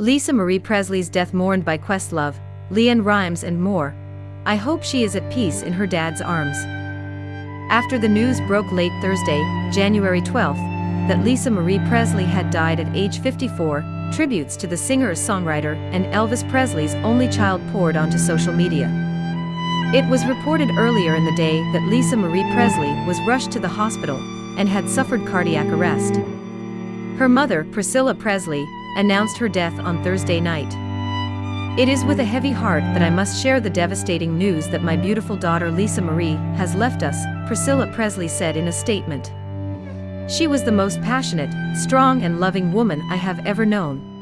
Lisa Marie Presley's death mourned by Questlove, LeAnn Rimes and more. I hope she is at peace in her dad's arms. After the news broke late Thursday, January 12, that Lisa Marie Presley had died at age 54, tributes to the singer-songwriter and Elvis Presley's only child poured onto social media. It was reported earlier in the day that Lisa Marie Presley was rushed to the hospital and had suffered cardiac arrest. Her mother, Priscilla Presley, announced her death on Thursday night. It is with a heavy heart that I must share the devastating news that my beautiful daughter Lisa Marie has left us, Priscilla Presley said in a statement. She was the most passionate, strong and loving woman I have ever known.